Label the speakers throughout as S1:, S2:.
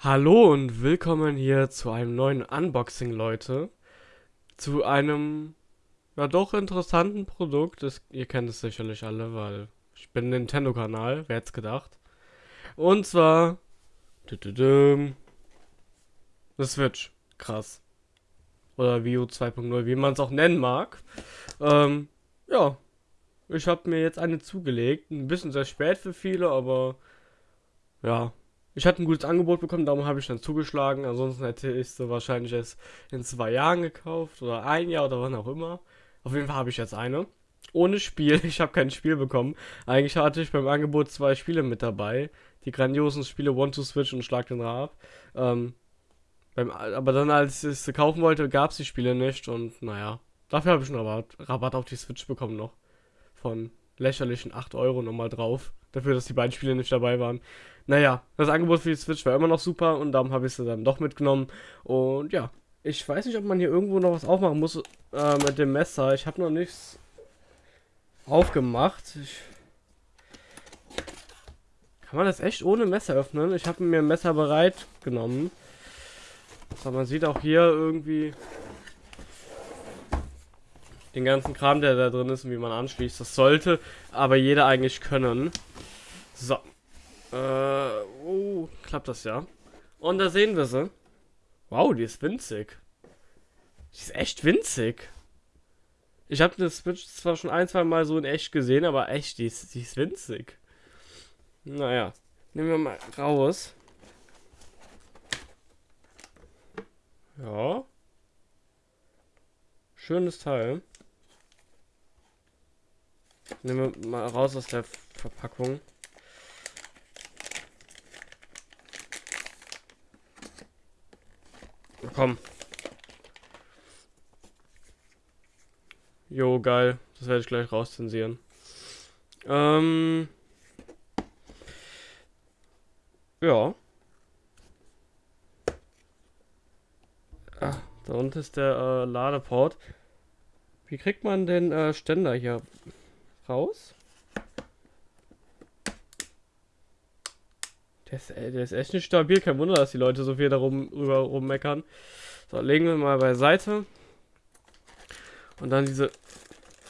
S1: Hallo und willkommen hier zu einem neuen Unboxing, Leute. Zu einem, ja doch interessanten Produkt. Das, ihr kennt es sicherlich alle, weil ich bin Nintendo-Kanal, wer hätte gedacht. Und zwar, eine Switch. Krass. Oder Wii U 2.0, wie man es auch nennen mag. Ähm, ja. Ich habe mir jetzt eine zugelegt. Ein bisschen sehr spät für viele, aber ja, ich hatte ein gutes Angebot bekommen, darum habe ich dann zugeschlagen. Ansonsten hätte ich sie wahrscheinlich erst in zwei Jahren gekauft oder ein Jahr oder wann auch immer. Auf jeden Fall habe ich jetzt eine. Ohne Spiel. Ich habe kein Spiel bekommen. Eigentlich hatte ich beim Angebot zwei Spiele mit dabei. Die grandiosen Spiele One to Switch und Schlag den Rab. Ähm, beim, aber dann, als ich sie kaufen wollte, gab es die Spiele nicht. Und naja, dafür habe ich einen Rabatt, Rabatt auf die Switch bekommen noch. Von lächerlichen 8 Euro nochmal drauf. Dafür, dass die beiden Spiele nicht dabei waren. Naja, das Angebot für die Switch war immer noch super und darum habe ich sie dann doch mitgenommen. Und ja, ich weiß nicht, ob man hier irgendwo noch was aufmachen muss äh, mit dem Messer. Ich habe noch nichts aufgemacht. Ich Kann man das echt ohne Messer öffnen? Ich habe mir ein Messer bereit genommen. So, man sieht auch hier irgendwie den ganzen Kram, der da drin ist und wie man anschließt. Das sollte aber jeder eigentlich können. So. Äh, oh, klappt das ja. Und da sehen wir sie. Wow, die ist winzig. Die ist echt winzig. Ich habe das Switch zwar schon ein, zwei Mal so in echt gesehen, aber echt, die ist, die ist winzig. Naja, nehmen wir mal raus. Ja. Schönes Teil. Nehmen wir mal raus aus der Verpackung. Komm. Jo, geil. Das werde ich gleich rauszensieren. Ähm. Ja. Ah, da unten ist der äh, Ladeport. Wie kriegt man den äh, Ständer hier raus? Der ist, äh, der ist echt nicht stabil. Kein Wunder, dass die Leute so viel darum rüber rummeckern. So, legen wir mal beiseite. Und dann diese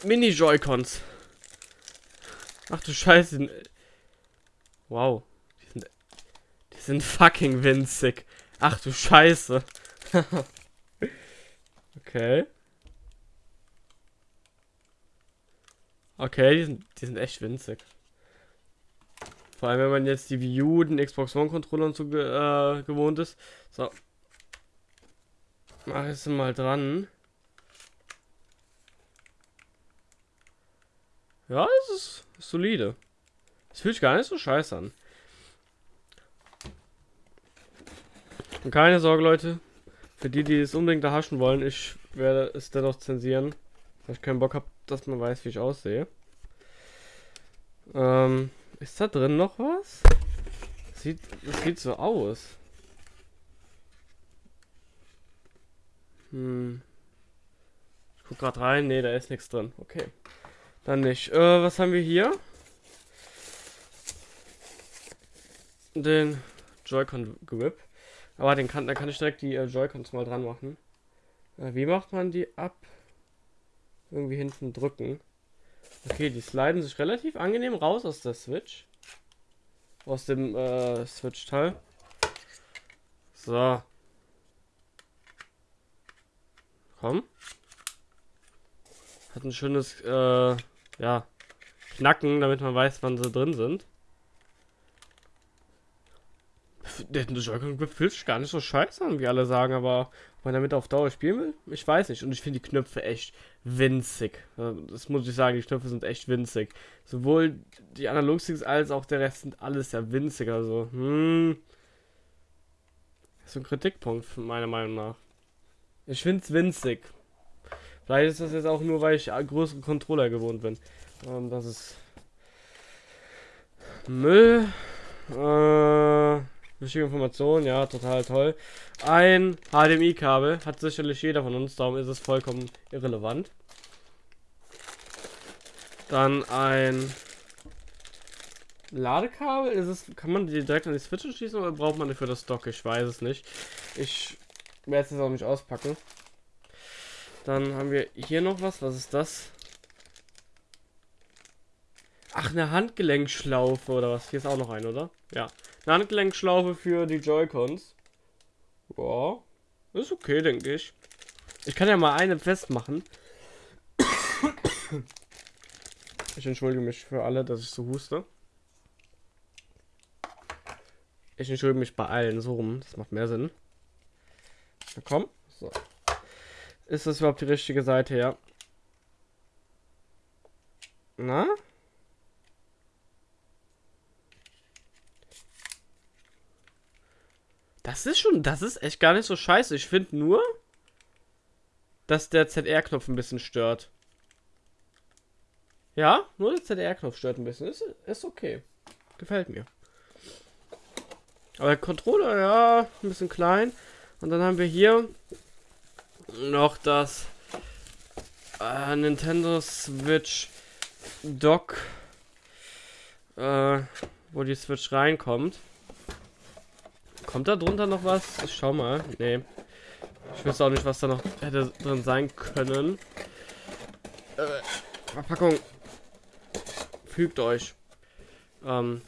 S1: Mini-Joy-Cons. Ach du Scheiße. Wow. Die sind, die sind fucking winzig. Ach du Scheiße. okay. Okay, die sind, die sind echt winzig. Vor allem, wenn man jetzt die Wii U, den Xbox One Controller und so äh, gewohnt ist. So. Mach es mal dran. Ja, es ist, ist solide. Es fühlt sich gar nicht so scheiße an. Und keine Sorge, Leute. Für die, die es unbedingt erhaschen wollen, ich werde es dennoch zensieren. Weil ich keinen Bock habe, dass man weiß, wie ich aussehe. Ähm, ist da drin noch was? Sieht, das sieht so aus. Hm. Ich guck gerade rein. Ne, da ist nichts drin. Okay. Dann nicht. Äh, was haben wir hier? Den Joy-Con Grip. Aber den kann, da kann ich direkt die äh, Joy-Cons mal dran machen. Äh, wie macht man die ab? Irgendwie hinten drücken. Okay, die sliden sich relativ angenehm raus aus der Switch. Aus dem äh, Switch-Teil. So. Komm. Hat ein schönes, äh, ja, Knacken, damit man weiß, wann sie drin sind. Der Joy-Con fühlt sich gar nicht so scheiße an, wie alle sagen, aber ob man damit auf Dauer spielen will, ich weiß nicht. Und ich finde die Knöpfe echt winzig. Das muss ich sagen, die Knöpfe sind echt winzig. Sowohl die Analogsticks als auch der Rest sind alles sehr winzig. Also, hm. Das ist ein Kritikpunkt, meiner Meinung nach. Ich finde es winzig. Vielleicht ist das jetzt auch nur, weil ich größere Controller gewohnt bin. Ähm, das ist Müll. Äh, Wichtige Information, ja, total toll. Ein HDMI-Kabel hat sicherlich jeder von uns, darum ist es vollkommen irrelevant. Dann ein Ladekabel? Ist es, kann man die direkt an die Switch schließen oder braucht man die für das Dock? Ich weiß es nicht. Ich werde es jetzt auch nicht auspacken. Dann haben wir hier noch was. Was ist das? Ach, eine Handgelenkschlaufe oder was? Hier ist auch noch ein, oder? Ja. Eine Handgelenkschlaufe für die Joy-Cons. Ja. Ist okay, denke ich. Ich kann ja mal eine festmachen. Ich entschuldige mich für alle, dass ich so huste. Ich entschuldige mich bei allen so rum. Das macht mehr Sinn. Na komm. So. Ist das überhaupt die richtige Seite, ja? Na? Das ist schon, das ist echt gar nicht so scheiße. Ich finde nur, dass der ZR-Knopf ein bisschen stört. Ja, nur der ZR-Knopf stört ein bisschen. Ist, ist okay. Gefällt mir. Aber der Controller, ja, ein bisschen klein. Und dann haben wir hier noch das äh, Nintendo Switch Dock, äh, wo die Switch reinkommt. Kommt da drunter noch was? Ich schau mal. Nee. Ich weiß auch nicht, was da noch hätte drin sein können. Äh, Verpackung fügt euch. Ähm,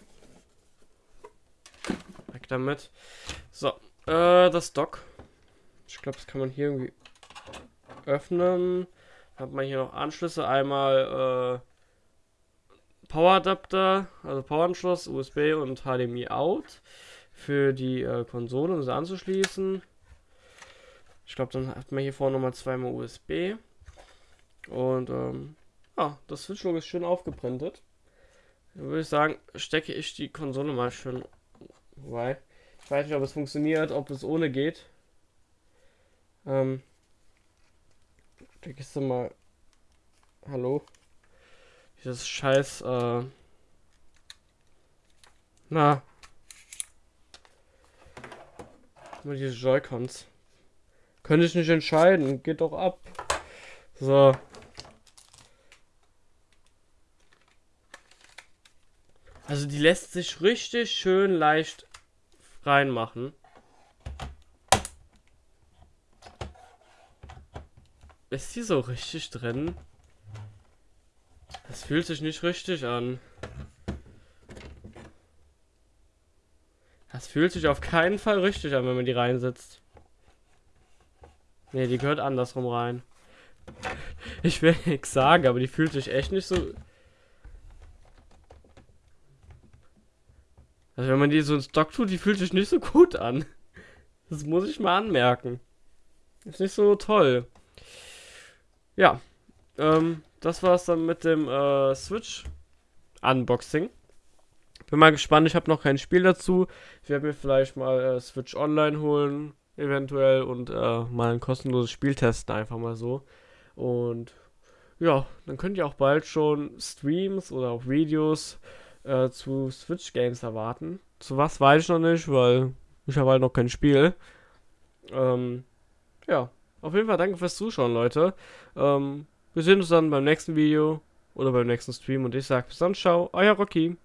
S1: weg damit. So, äh, das Dock. Ich glaube, das kann man hier irgendwie öffnen. Hat man hier noch Anschlüsse. Einmal äh, Poweradapter, also Poweranschluss, USB und HDMI out für die äh, Konsole, um sie anzuschließen. Ich glaube, dann hat man hier vorne nochmal zweimal USB. Und ähm, ja, das Switch-Logo ist schön aufgeprintet. Dann würde ich sagen, stecke ich die Konsole mal schön. Wobei, ich weiß nicht, ob es funktioniert, ob es ohne geht. Ähm, stecke ich sie mal. Hallo? Dieses scheiß, äh. Na. Nur diese Joy-Cons. Könnte ich nicht entscheiden. Geht doch ab. So. Also die lässt sich richtig schön leicht reinmachen. Ist die so richtig drin? Das fühlt sich nicht richtig an. Das fühlt sich auf keinen Fall richtig an, wenn man die reinsetzt. Ne, die gehört andersrum rein. Ich will nichts sagen, aber die fühlt sich echt nicht so Also wenn man die so ins Stock tut, die fühlt sich nicht so gut an. Das muss ich mal anmerken. Ist nicht so toll. Ja. Ähm, das war's dann mit dem äh, Switch Unboxing. Bin mal gespannt, ich habe noch kein Spiel dazu. Ich werde mir vielleicht mal äh, Switch Online holen, eventuell, und äh, mal ein kostenloses Spiel testen, einfach mal so. Und ja, dann könnt ihr auch bald schon Streams oder auch Videos äh, zu Switch Games erwarten. Zu was weiß ich noch nicht, weil ich habe halt noch kein Spiel. Ähm, ja, auf jeden Fall danke fürs Zuschauen, Leute. Ähm, wir sehen uns dann beim nächsten Video oder beim nächsten Stream und ich sage bis dann, ciao, euer Rocky.